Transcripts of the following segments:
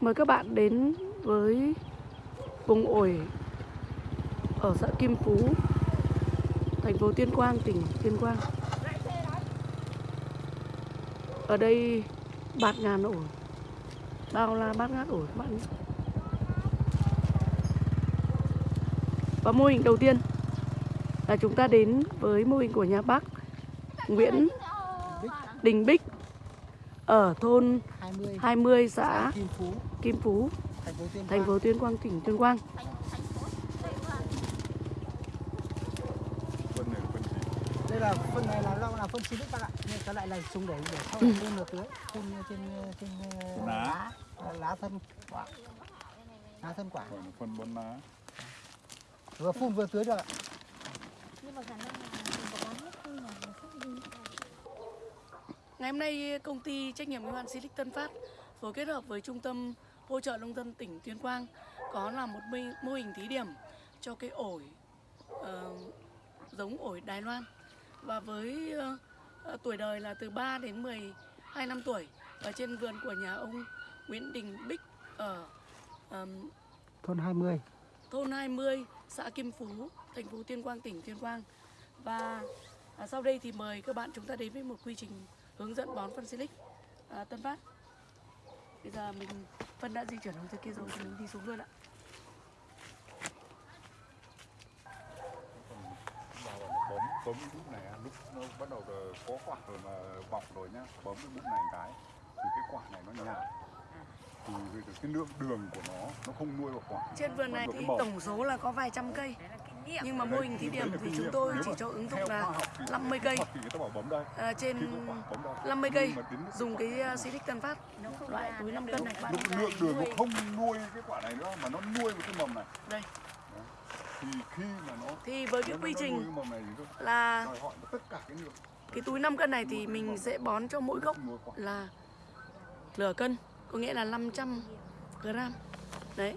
Mời các bạn đến với vùng ổi ở xã Kim Phú, thành phố Tuyên Quang, tỉnh Tuyên Quang. Ở đây bạt ngàn ổi, bao la bát ngát ổi các bạn nhé. Và mô hình đầu tiên là chúng ta đến với mô hình của nhà bác Nguyễn Đình Bích ở thôn 20 20 xã Kim Phú, Kim Phú, thành phố Tuyên thành Quang. phố Tuyên Quang, tỉnh Tuyên Quang. này Đây là phân này là rau là phân silic bạn ạ. Nhưng cái lại là dùng để để sau Ừ. này phun vào tưới, phun trên trên lá. lá, lá thân quả. Lá thân quả. phân bón lá Vừa phun vừa tưới được ạ. nhưng mà khả năng là mình có bán hết không là nó không đi Ngày hôm nay công ty trách nhiệm hữu hạn Silic Tân Phát phối kết hợp với trung tâm hỗ trợ nông dân tỉnh Tuyên Quang có làm một mô- hình thí điểm cho cái ổi ờ, giống ổi Đài Loan và với ờ, tuổi đời là từ 3 đến 12 năm tuổi và trên vườn của nhà ông Nguyễn Đình Bích ở ờm, Thôn 20. thôn 20, xã Kim Phú, thành phố Tuyên Quang, tỉnh Tuyên Quang. Và à, sau đây thì mời các bạn chúng ta đến với một quy trình hướng dẫn bón phân silic à, Tân Phát. Bây giờ mình phân đã di chuyển hướng dưới kia rồi thì mình đi xuống luôn ạ. bấm bấm cái bút này lúc nó bắt đầu có quả rồi mà bọc rồi nhá bấm cái bút này cái thì cái quả này nó nhạt thì cái lượng đường của nó nó không nuôi vào quả Trên vườn này thì tổng số là có vài trăm cây. Nhưng mà mô hình thí điểm thì chúng tôi chỉ cho ứng dụng là 50 cây. À, trên khi có quả bấm đây. 50 cây dùng cái à, Silic Tân Phát loại túi 5 cân này. Bạn. lượng đường nó không nuôi cái quả này nữa mà nó nuôi một cái mầm này. Đây. thì khi mà nó Thì với cái quy trình là đòi hỏi tất cả cái lượng. cái túi 5 cân này thì mình sẽ bón cho mỗi gốc là nửa cân có nghĩa là 500 gram. Đấy.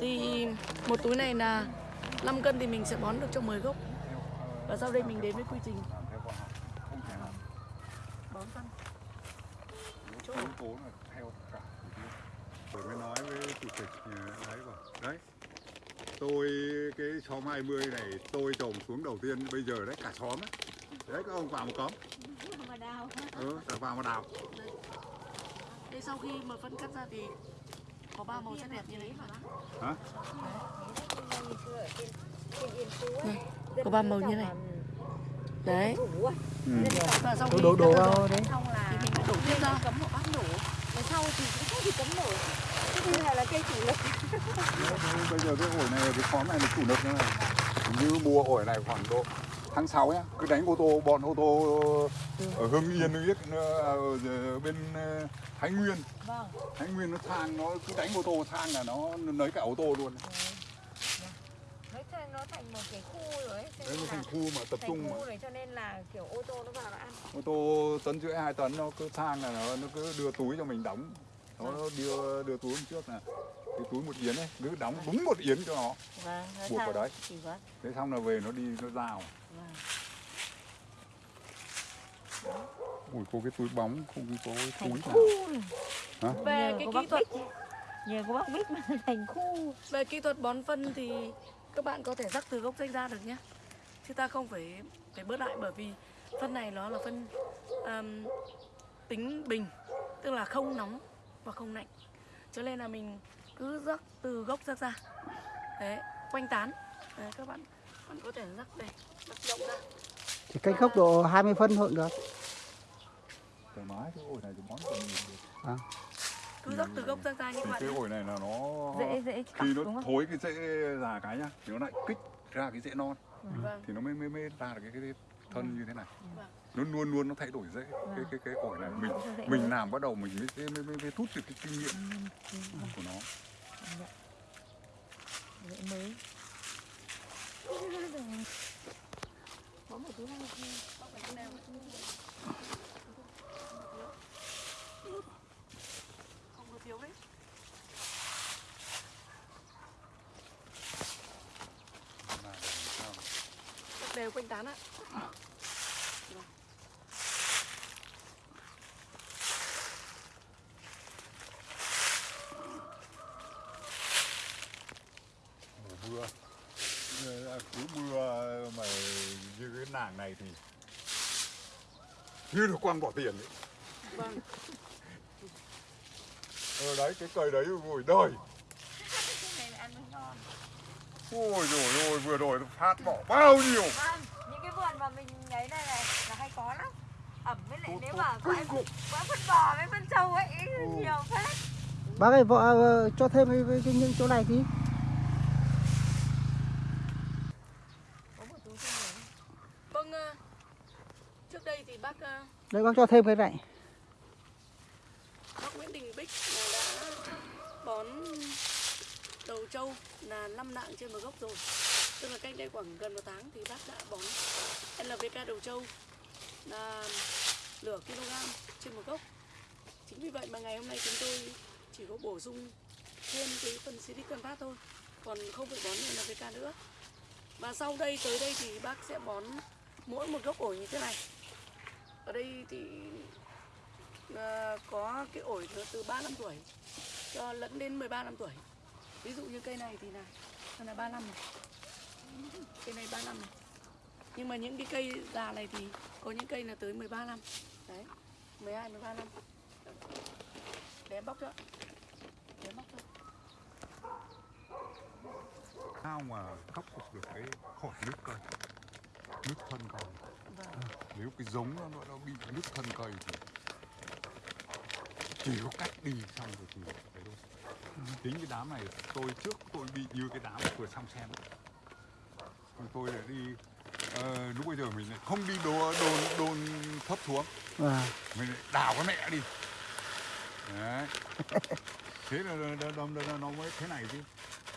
Thì một túi này là 5 cân thì mình sẽ bón được cho 10 gốc. Và sau đây mình đến với quy trình. Bón phân. Là theo cả rồi mới nói với chủ tịch đấy bảo đấy tôi cái xóm 20 này tôi trồng xuống đầu tiên bây giờ đấy cả xóm đấy đấy các ông vào một cóm mà đào. Ừ, vào mà đào. Thế sau khi mà phân cắt ra thì có ba màu rất đẹp như đấy mà. Hả? Này, có ba màu như này. đấy. Ừ. Đổ đổ vào đấy. thì mình đổ tiếp ra cấm một bát nổ. Mà sau thì cũng không thì cấm nổi. Thế bây giờ là cây chủ lực. Đấy, bây giờ cái ổi này cái xóm này là chủ lực nữa. Này như mua ổi này khoảng độ tháng 6 nhá. Cứ đánh ô tô bọn ô tô ở Hưng Yên biết ở bên ờ, Thái Nguyên. Vâng. Thái Nguyên nó sang nó cứ đánh ô tô sang là nó lấy cả ô tô luôn. Nói thật nó thành một cái khu rồi ấy đấy nó thành khu mà tập trung mà. khu rồi cho nên là kiểu ô tô nó vào nó ăn. Ô tô tấn rưỡi hai tấn nó cứ sang là nó, nó cứ đưa túi cho mình đóng. Nó đưa đưa túi hôm trước là cái túi một yến ấy cứ đóng đúng một yến cho nó. Vâng nó Buộc vào đấy. vâng. Thế xong là về nó đi nó rào vâng ui có cái túi bóng không có túi nào. Hả? về cái kỹ thuật nhờ có bác Bích mà thành khu về kỹ thuật bón phân thì các bạn có thể rắc từ gốc ranh ra được nhé. Chứ ta không phải phải bớt lại bởi vì phân này nó là phân um, tính bình tức là không nóng và không lạnh. Cho nên là mình cứ rắc từ gốc rắc ra. Đấy quanh tán. Đấy, các bạn bạn có thể rắc đây rắc rộng ra. Thì cách gốc độ 20 phân thôi được. thoải mái cái ổi này thì bón cho mình được. cứ rắc từ gốc rắc ra như vậy cái ổi này là nó dễ dễ khi đúng nó không? thối cái rễ già cái nhá thì nó lại kích ra cái rễ non. Vâng. Thì nó mới mới mới ra được cái, cái thân như thế này. Vâng. nó luôn luôn nó thay đổi rễ cái cái cái ổi này mình dễ mình mới. làm bắt đầu mình mới mới mới, mới rút được cái kinh nghiệm của nó. Dễ mới đều quanh tán ạ mưa Ờ, cứ mưa mà nàng này thì như được quăng bỏ tiền ấy. vâng ờ đấy cái cây đấy ôi đời Cái này ăn mới ngon. ôi rồi ôi vừa rồi nó phát bỏ bao nhiêu Vâng, những cái vườn mà mình ấy này này là hay có lắm. Ẩm với lại nếu mà có phân bò với phân trâu ấy Ừ. nhiều phết. Bác ơi, vợ ờ, cho thêm cái, cái, cái những chỗ này tí. Có một túi trong này. vâng ờ, trước đây thì bác ờ, Đấy bác cho thêm cái này. bác Nguyễn Đình Bích là đã bón đầu trâu là 5 nạng trên một gốc rồi. Tức là cách đây khoảng gần một tháng thì bác đã bón LVK đầu trâu là nửa kg trên một gốc. Chính vì vậy mà ngày hôm nay chúng tôi chỉ có bổ sung thêm cái phần Silic Tân Phát thôi còn không phải bón NPK nữa. Và sau đây tới đây thì bác sẽ bón mỗi một gốc ổi như thế này ở đây thì à, có cái ổi từ 3 năm tuổi cho lẫn đến 13 năm tuổi. Ví dụ như cây này thì là đây là 3 năm này. Cây này 3 năm này. Nhưng mà những cái cây già này thì có những cây là tới 13 năm. Đấy 12 13 năm. Để em bóc cho. Để em bóc cho. Sao mà khắc phục được cái khỏi nước cây nước thân cây vâng. Nếu cái giống nó, nó, bị nước thân cây thì chỉ có cách đi xong rồi thì đấy thôi tính cái đám này tôi trước tôi bị như cái đám vừa xong xem. Còn tôi lại đi ờ, lúc bây giờ mình lại không đi đồn đồn đồn thấp xuống. Và mình lại đào cái mẹ đi. Đấy. Thế là nó, nó, nó, nó, nó mới thế này chứ.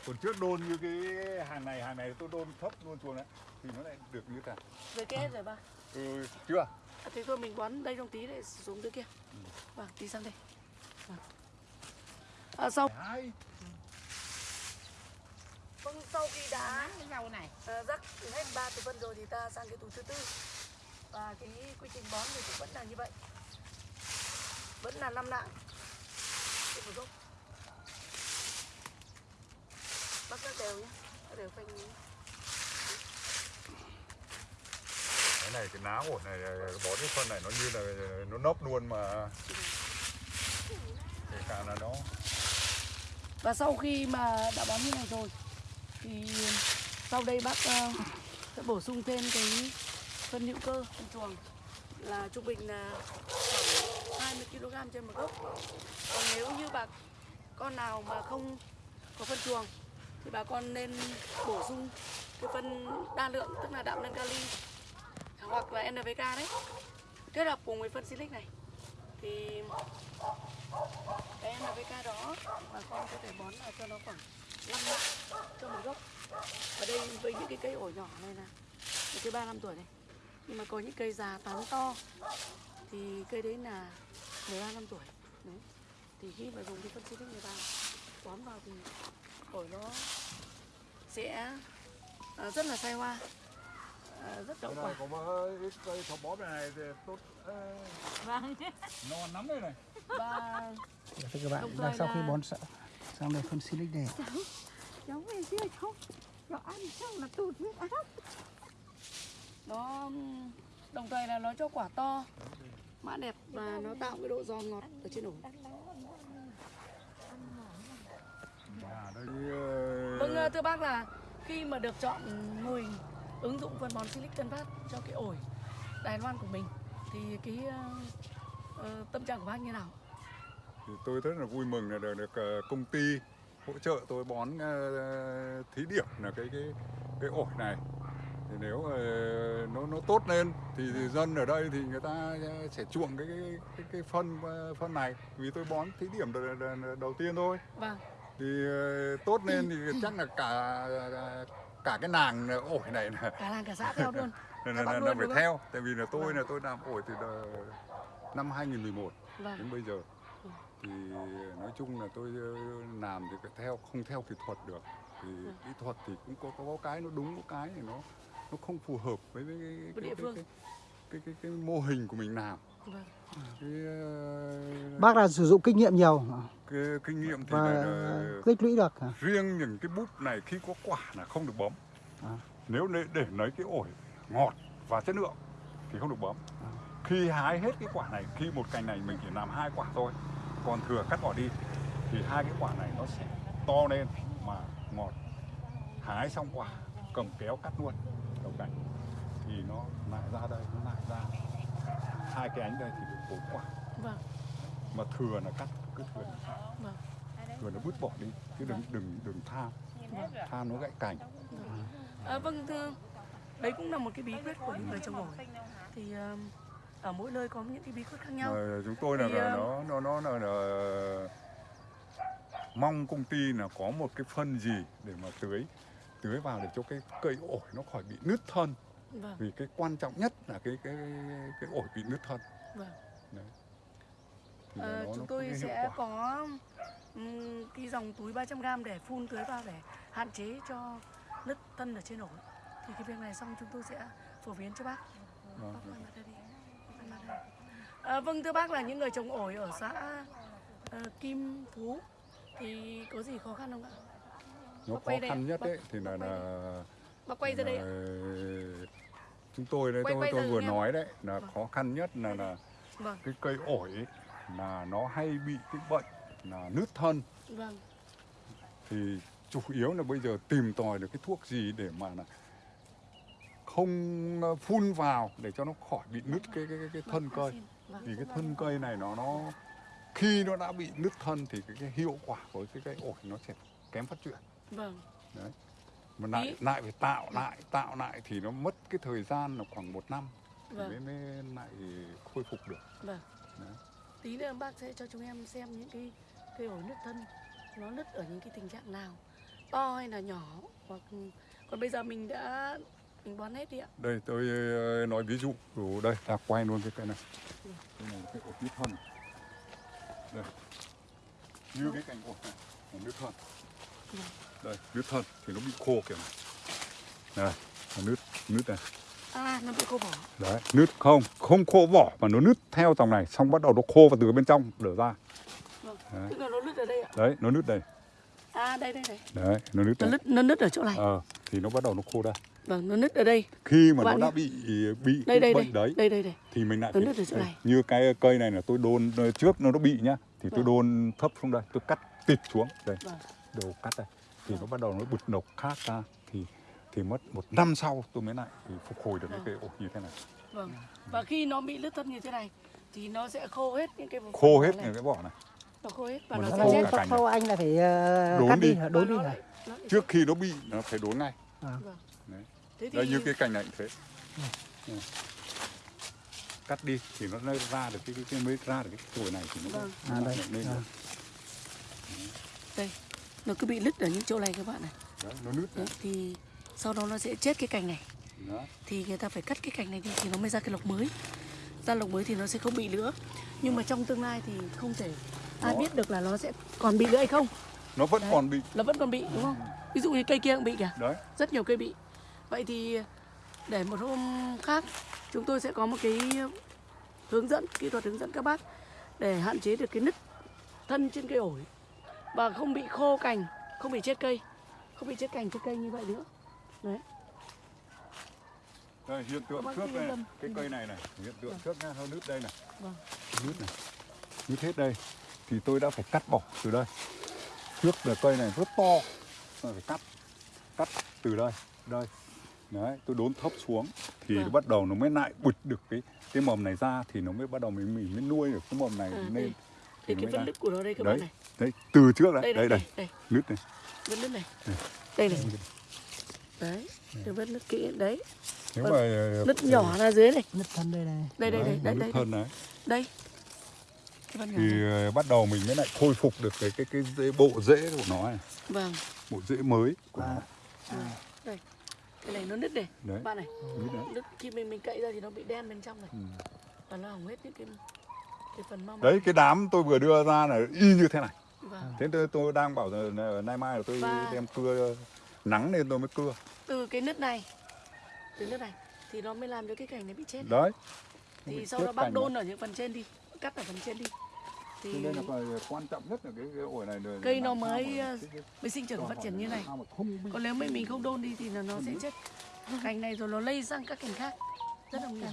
Còn trước đôn như cái hàng này hàng này tôi đôn thấp luôn xuống đấy thì nó lại được như thế. Này rồi kết rồi ba ừ, chưa à, thế thôi mình bón đây trong tí để xuống dưới kia vâng tí sang đây vâng. à, sau Đấy. vâng, sau khi đã cái rau này. à, rắc hết ba túi phân rồi thì ta sang cái túi thứ tư và cái quy trình bón thì cũng vẫn là như vậy vẫn là năm nạng trên một gốc bác ra đều nhé Bác đều phanh nhé. cái này, cái ná ổn này, bó cái phân này nó như là nó nốc luôn mà. Kể cả là nó. Và sau khi mà đã bón như này rồi, thì sau đây bác ờ, sẽ bổ sung thêm cái phân hữu cơ, phân chuồng. Là trung bình là khoảng 20 kg trên một gốc. Còn nếu như bà, con nào mà không có phân chuồng, thì bà con nên bổ sung cái phân đa lượng, tức là đạm lên kali hoặc là NPK đấy. Kết hợp cùng với phân silic này. Thì cái NPK đó bà con có thể bón là cho nó khoảng 5 lạng cho một gốc. Ở đây với những cái cây ổi nhỏ này là một cái ba năm tuổi này. Nhưng mà có những cây già tán to, thì cây đấy là 15 năm tuổi. Đấy. thì khi mà dùng cái phân silic này vào, bón vào thì ổi nó sẽ à, rất là sai hoa rất đậu quả này có một cây thọ bó này thì tốt ờ, Vâng. non lắm đây này và thưa các bạn, thời sau khi là- bón sa- sang đây phân silic này. Cháu về kia cháu. Cháu ăn xong là tụt huyết áp. nó đồng thời là nó cho quả to mã đẹp và nó tạo cái độ giòn ngọt ở trên ờ, Vâng ờ, thưa bác là khi mà được chọn hình ứng dụng phân bón Silic Tân Phát cho cái ổi Đài Loan của mình. Thì cái ờ, ờ, tâm trạng của bác như nào? thì tôi rất là vui mừng là được, được ờ, công ty hỗ trợ tôi bón ờ, thí điểm là cái cái cái ổi này. Thì nếu ờ, nó nó tốt lên thì, thì dân ở đây thì người ta sẽ chuộng cái cái cái, cái phân ờ, phân này. Vì tôi bón thí điểm đầu, đầu, tiên thôi. Vâng, thì ờ, tốt lên thì chắc là cả cả cái nàng ổi này là cả làng cả xã theo luôn là, phải theo tại vì là tôi Vâng. là tôi làm ổi từ năm 2011 Vâng, đến bây giờ Ừ. thì nói chung là tôi ờ, làm thì phải theo không theo kỹ thuật được thì Ừ. kỹ thuật thì cũng có có cái nó đúng có cái thì nó nó không phù hợp với cái cái, Với cái, cái, phương. cái, cái, cái, cái mô hình của mình làm cái, Bác là sử dụng kinh nghiệm nhiều. cái kinh nghiệm thì và là, tích lũy được hả? riêng những cái búp này khi có quả là không được bấm À. nếu để, để lấy cái ổi ngọt và chất lượng thì không được bấm À. khi hái hết cái quả này khi một cành này mình chỉ làm hai quả thôi còn thừa cắt bỏ đi thì hai cái quả này nó sẽ to lên mà ngọt hái xong quả cầm kéo cắt luôn đầu cành thì nó lại ra đây nó lại ra hai cái ánh đây thì được bốn quả vâng. Mà thừa là cắt cứ thừa là vâng. Thừa nó vứt bỏ đi chứ đừng đừng đừng tham tham nó gãy cành. À, vâng thưa đấy cũng là một cái bí quyết của những người trồng ổi. Thì ờ, ở mỗi nơi có những cái bí quyết khác nhau. Ờ, chúng tôi là, Thì, là nó nó nó là, là mong công ty là có một cái phân gì để mà tưới tưới vào để cho cái cây ổi nó khỏi bị nứt thân vâng. Vì cái quan trọng nhất là cái cái cái ổi bị nứt thân. Vâng. Thì là Ờ, nó- nó chúng có tôi sẽ có ừm, cái dòng túi 300g để phun tưới vào để hạn chế cho nứt thân ở trên ổi. Thì cái việc này xong chúng tôi sẽ phổ biến cho bác. Vâng, Bác đây đây. À, vâng thưa bác là những người trồng ổi ở xã ờ, Kim Phú thì có gì khó khăn không ạ? nó bác khó đây khăn ạ. nhất Bác- đấy thì là bác quay là Bác quay ra đây ạ. Chúng tôi đấy tôi tôi vừa nói đấy là Vâng. khó khăn nhất là là Vâng, cái cây ổi ấy, là nó hay bị cái bệnh là nứt thân. Vâng, thì chủ yếu là bây giờ tìm tòi được cái thuốc gì để mà là không ờ, phun vào để cho nó khỏi bị nứt cái cái cái, cái thân vâng, cây. xin. Vâng. thì cái thân cây này nó nó khi nó đã bị nứt thân thì cái, cái hiệu quả của cái cây ổi nó sẽ kém phát triển. Vâng, mà lại lại phải tạo lại tạo lại thì nó mất cái thời gian là khoảng một năm thì mới vâng, mới lại khôi phục được. Vâng. Đấy. Tí nữa bác sẽ cho chúng em xem những cái cây ổi nứt thân nó nứt ở những cái tình trạng nào to hay là nhỏ hoặc còn bây giờ mình đã mình bón hết đi ạ. Đây tôi ờ, nói ví dụ Ủa, đây ta quay luôn cái cây này. Đây là cái ổi nứt thân đây. Như cái cành ổi này là nứt thân. Vâng. Đây nứt thân thì nó bị khô kiểu này đây nó nứt nứt này. À nó bị khô vỏ. Đấy nứt không không khô vỏ mà nó nứt theo dòng này xong bắt đầu nó khô và từ bên trong lở ra. Vâng. Đấy. tức là nó nứt ở đây ạ. Đấy nó nứt đây. À đây đây đây. Đấy nó nứt nó nứt nó nứt ở chỗ này. Ờ thì nó bắt đầu nó khô đây vâng nó nứt ở đây. Khi mà Các nó bạn đã bị bị đây cái đây. đây bệnh đấy đây đây đây. thì mình lại Nó nứt ở chỗ này. như cái cây này là tôi đôn trước nó nó bị nhá thì tôi Vâng. đôn thấp xuống đây tôi cắt tịt xuống. Đây Vâng. đầu cắt đây thì nó bắt đầu nó bụt nọc khác ra thì thì mất một năm sau tôi mới lại thì phục hồi được cái Vâng. cây ổi như thế này vâng và khi nó bị nứt thân như thế này thì nó sẽ khô hết những cái vùng khô hết này. những cái vỏ này nó khô hết và Mà nó nó sẽ khô chết cả sau, cành sau anh là phải ờ, Đốn cắt đi. đi, đốn đi lại- trước khi nó bị nó phải đốn ngay vâng. Đấy. thế thì đây như cái cành này thế Ừ. cắt đi thì nó mới ra được cái cái, cái mới ra được cái tuổi này thì nó Vâng. À, đây. lên À. được. đây nó cứ bị nứt ở những chỗ này các bạn này. Đấy, nó nứt Đấy, thì sau đó nó sẽ chết cái cành này. Đó. thì người ta phải cắt cái cành này đi thì nó mới ra cái lộc mới. Ra lộc mới thì nó sẽ không bị nữa. Nhưng mà trong tương lai thì không thể ai Đó. biết được là nó sẽ còn bị nữa hay không. Nó vẫn Đấy. còn bị. nó vẫn còn bị đúng không? Ví dụ như cây kia cũng bị kìa. Đấy. Rất nhiều cây bị. Vậy thì để một hôm khác chúng tôi sẽ có một cái hướng dẫn kỹ thuật hướng dẫn các bác để hạn chế được cái nứt thân trên cây ổi và không bị khô cành không bị chết cây. Không bị chết cành trên cây như vậy nữa. Đấy. Đây, hiện tượng bác trước này, cái cây này này, hiện tượng Vâng. trước nha, nó nứt đây này, vâng. Nứt này, nứt hết đây, thì tôi đã phải cắt bỏ từ đây. Trước là cây này rất to, tôi phải cắt, cắt từ đây, đây, đấy, tôi đốn thấp xuống, thì Vâng. bắt đầu nó mới lại bụt được cái cái mầm này ra, thì nó mới bắt đầu mình mình mới nuôi được cái mầm này À, lên, đây. Thì cái ra. nứt của nó đây các Đấy. bạn này Đấy, từ trước đấy, đây đây, đây đây, nứt này, vân nứt này Đây. đây này đấy cái vân nứt kỹ đấy nếu Vâng. mà ờ, nứt nhỏ ra dưới này Nứt thân đây này. đây đây đây đấy, đây đây hơn đấy. đây cái nhỏ thì này. ờ, bắt đầu mình mới lại khôi phục được cái cái cái rễ, bộ rễ của nó này vâng bộ rễ mới của À. nó đây cái này nó nứt này đấy bạn này nứt đấy. nứt khi mình mình cậy ra thì nó bị đen bên trong này Ừ. và nó hỏng hết những cái cái đấy cái đám tôi vừa đưa ra là y như thế này. Vâng. thế tôi, tôi đang bảo là nay mai là tôi Và- đem cưa nắng lên tôi mới cưa. Từ cái nứt này từ nứt này thì nó mới làm cho cái cành này bị chết đấy. Thì bị sau đó bác đôn ở những phần trên đi cắt ở phần trên đi. Thì nên là quan trọng nhất là cái, cái ổi này là Cây nó mới, mà ờ, cái- cái- mới sinh trưởng phát triển như này. còn nếu mà mình không đôn đi thì là nó sẽ chết. Cành này rồi nó lây sang các cành khác. Rất là nguy hiểm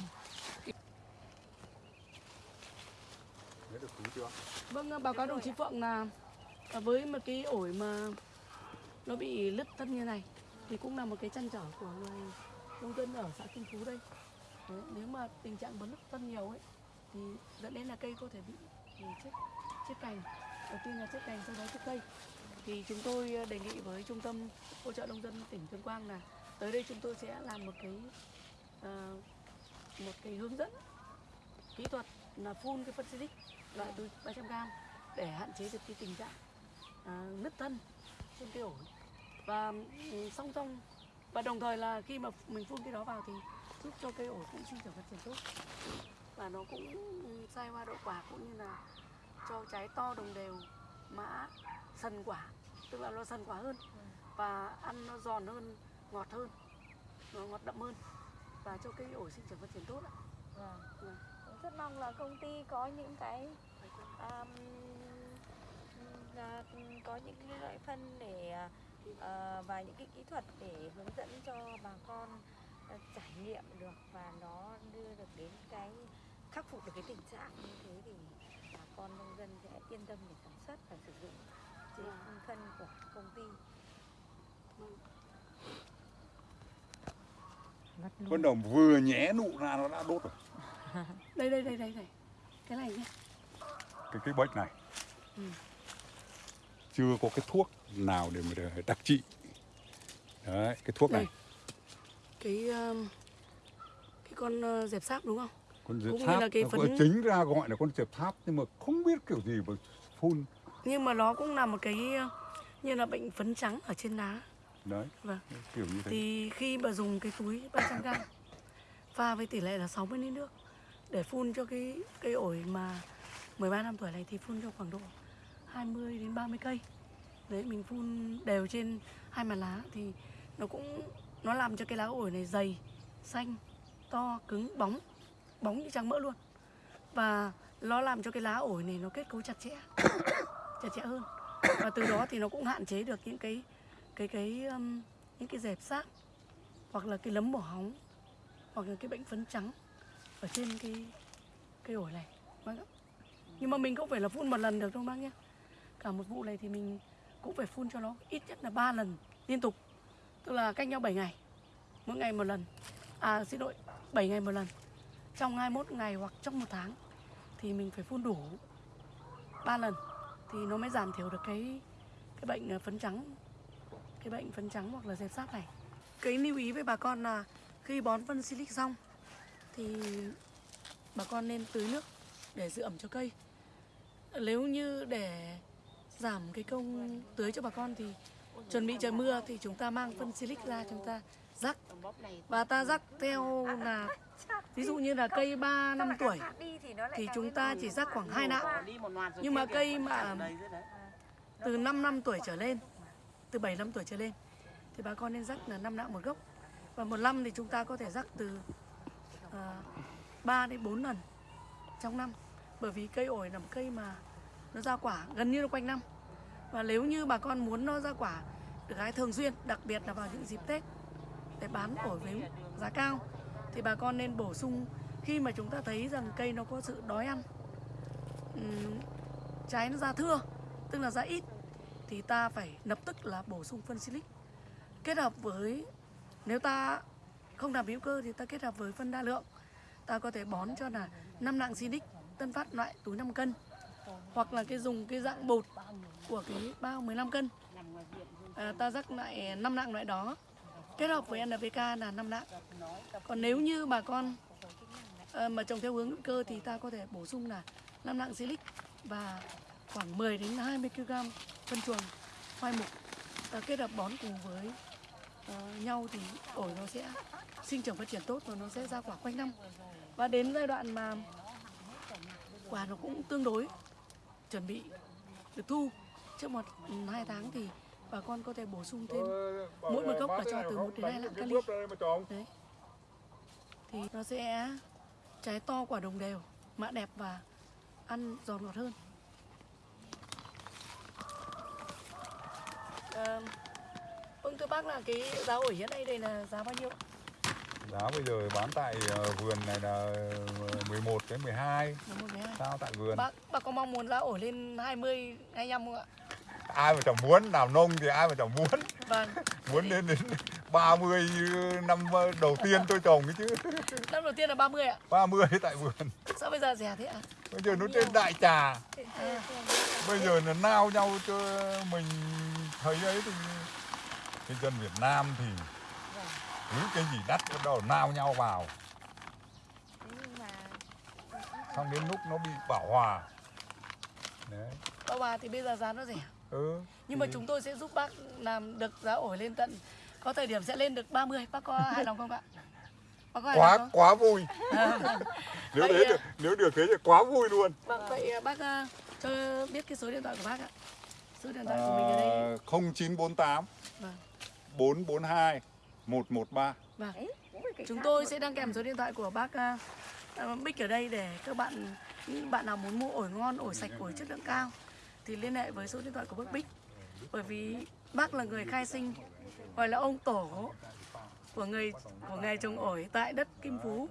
được cứu chưa? Vâng, ờ, báo cáo đồng chí Phượng là à, với một cái ổi mà nó bị lứt thân như này thì cũng là một cái chăn trở của người nông dân ở xã Kim Phú đây. Đấy, nếu mà tình trạng bấn lứt thân nhiều ấy thì dẫn đến là cây có thể bị ừ, chết chết cành. Đầu tiên là chết cành sau đó chết cây. Thì chúng tôi ờ, đề nghị với trung tâm hỗ trợ nông dân tỉnh Tuyên Quang là tới đây chúng tôi sẽ làm một cái uh, một cái hướng dẫn kỹ thuật là phun cái phân xịt loại túi 300 g để hạn chế được cái tình trạng à, nứt thân trên cái ổi và ừ, song song và đồng thời là khi mà mình phun cái đó vào thì giúp cho cây ổi cũng sinh trưởng phát triển tốt và nó cũng sai hoa đậu quả cũng như là cho trái to đồng đều mã sần quả tức là nó sần quả hơn và ăn nó giòn hơn ngọt hơn nó ngọt đậm hơn và cho cây ổi sinh trưởng phát triển tốt ạ Vâng. Vâng. Rất mong là công ty có những cái um, là có những cái loại phân để ờ, và những cái kỹ thuật để hướng dẫn cho bà con ờ, trải nghiệm được và nó đưa được đến cái khắc phục được cái tình trạng như thế thì bà con nông dân sẽ yên tâm để sản xuất và sử dụng trên phân của công ty. Con đồng vừa nhé nụ ra nó đã đốt rồi. Đây đây đây đây này cái này nhé Cái cái bệnh này. Ừ. Chưa có cái thuốc nào để mà để đặc trị. Đấy, cái thuốc này. Đây. cái um, cái con uh, dẹp sáp đúng không Con dẹp Cũng như tháp, là cái nó phấn- chính ra gọi là con dẹp tháp nhưng mà không biết kiểu gì mà phun. nhưng mà nó cũng là một cái uh, như là bệnh phấn trắng ở trên lá Đấy, vâng kiểu như thế. thì khi mà dùng cái túi 300 g pha với tỷ lệ là 60 lít nước để phun cho cái cây ổi mà 13 năm tuổi này thì phun cho khoảng độ 20 đến 30 cây. Đấy mình phun đều trên hai mặt lá thì nó cũng nó làm cho cái lá ổi này dày xanh to cứng bóng bóng như trắng mỡ luôn. Và nó làm cho cái lá ổi này nó kết cấu chặt chẽ chặt chẽ hơn. Và từ đó thì nó cũng hạn chế được những cái cái cái um, những cái dẹp sáp hoặc là cái lấm bỏ hóng hoặc là cái bệnh phấn trắng ở trên cái cây ổi này. Bác ạ. Nhưng mà mình cũng phải là phun một lần được đâu bác nhé. Cả một vụ này thì mình cũng phải phun cho nó ít nhất là 3 lần liên tục. Tức là cách nhau 7 ngày. Mỗi ngày một lần. À xin lỗi 7 ngày một lần. Trong 21 ngày hoặc trong một tháng thì mình phải phun đủ 3 lần thì nó mới giảm thiểu được cái cái bệnh à, phấn trắng, cái bệnh phấn trắng hoặc là dẹp sáp này. Cái lưu ý với bà con là khi bón phân silic xong thì bà con nên tưới nước để giữ ẩm cho cây. Nếu như để giảm cái công tưới cho bà con thì chuẩn bị trời mưa thì chúng ta mang phân silic ra, chúng ta rắc. Và ta rắc theo là, ví dụ như là cây 3 năm tuổi thì chúng ta chỉ rắc khoảng 2 nạo. Nhưng mà cây mà từ 5 năm tuổi trở lên, từ 7 năm tuổi trở lên thì bà con nên rắc là 5 nạo một gốc. Và một năm thì chúng ta có thể rắc từ à, 3 đến 4 lần trong năm. Bởi vì cây ổi là một cây mà nó ra quả gần như là quanh năm. Và nếu như bà con muốn nó ra quả được hái thường xuyên đặc biệt là vào những dịp Tết để bán ổi với giá cao thì bà con nên bổ sung khi mà chúng ta thấy rằng cây nó có sự đói ăn trái nó ra thưa tức là ra ít thì ta phải lập tức là bổ sung phân silic kết hợp với nếu ta không làm hữu cơ thì ta kết hợp với phân đa lượng. Ta có thể bón cho là năm lạng silic tân phát loại túi 5 cân hoặc là cái dùng cái dạng bột của cái bao 15 cân. À, ta rắc lại 5 lạng loại đó kết hợp với NPK là 5 lạng còn nếu như bà con à, mà trồng theo hướng hữu cơ thì ta có thể bổ sung là 5 lạng silic và khoảng 10 đến 20 kg phân chuồng khoai mục à, kết hợp bón cùng với Ờ, nhau thì ổi nó sẽ sinh trưởng phát triển tốt và nó sẽ ra quả quanh năm. Và đến giai đoạn mà quả nó cũng tương đối chuẩn bị được thu trước một hai tháng thì bà con có thể bổ sung thêm mỗi một gốc là cho từ 1 đến 2 lạng kali đấy. Thì nó sẽ trái to quả đồng đều mạ đẹp và ăn giòn ngọt hơn. Um, vâng thưa bác là cái giá ổi hiện nay đây là giá bao nhiêu ạ? giá bây giờ bán tại ờ, vườn này là 11 đến 12 Là một cái hai. sao tại vườn Bác bác có mong muốn giá ổi lên 20 25 không ạ? ai mà chẳng muốn làm nông thì ai mà chẳng muốn Vâng. muốn đến đến 30 năm đầu tiên tôi trồng ấy chứ Năm đầu tiên là 30 ạ. 30 tại vườn Sao bây giờ rẻ thế ạ? bây giờ nó trên đại trà À, bây giờ là nao nhau cho mình thấy ấy thì cái dân Việt Nam thì cứ cái gì đắt bắt đầu nao nhau vào mà xong đến lúc nó bị bảo hòa đấy bác bà thì bây giờ giá nó rẻ. ừ Nhưng mà thì- chúng tôi sẽ giúp bác làm được giá ổi lên tận có thời điểm sẽ lên được 30. Bác có hài lòng không ạ? Bác có hài quá không? quá vui À, nếu Vậy thế à? được nếu được thế thì quá vui luôn vâng, vậy à, bác à, cho biết cái số điện thoại của bác ạ. Số điện thoại của mình ở đây. à, 0948 Vâng. 442 113 Vâng. Chúng tôi sẽ đăng kèm số điện thoại của bác uh, Bích ở đây để các bạn những bạn nào muốn mua ổi ngon, ổi sạch, ổi chất lượng cao thì liên hệ với số điện thoại của bác Bích. Bởi vì bác là người khai sinh gọi là ông tổ của người của nghề trồng ổi tại đất Kim Phú,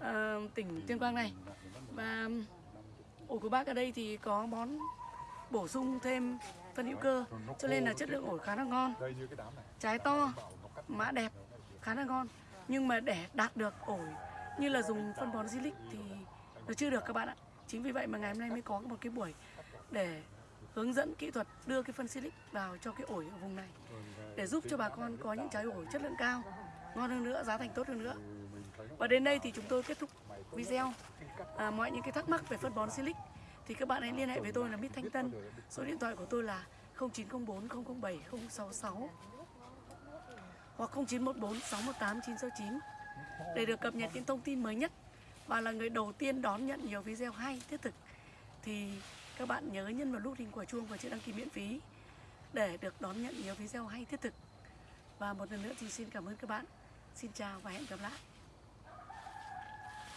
ờ, tỉnh Tuyên Quang này. Và ổi của bác ở đây thì có bón bổ sung thêm phân hữu cơ cho nên là chất lượng ổi khá là ngon trái to mã đẹp khá là ngon. Nhưng mà để đạt được ổi như là dùng phân bón silic thì nó chưa được các bạn ạ. Chính vì vậy mà ngày hôm nay mới có một cái buổi để hướng dẫn kỹ thuật đưa cái phân silic vào cho cái ổi ở vùng này. Để giúp cho bà con có những trái ổi chất lượng cao ngon hơn nữa giá thành tốt hơn nữa. Và đến đây thì chúng tôi kết thúc video. À, mọi những cái thắc mắc về phân bón silic thì các bạn hãy liên hệ với tôi là Mít Thanh Tân. Số điện thoại của tôi là 0904 007 066 hoặc 0914 618 969 để được cập nhật những thông tin mới nhất. Và là người đầu tiên đón nhận nhiều video hay, thiết thực. Thì các bạn nhớ nhấn vào nút hình quả chuông và chữ đăng ký miễn phí để được đón nhận nhiều video hay, thiết thực. Và một lần nữa thì xin cảm ơn các bạn. Xin chào và hẹn gặp lại.